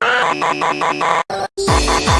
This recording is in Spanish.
no, no, no, no.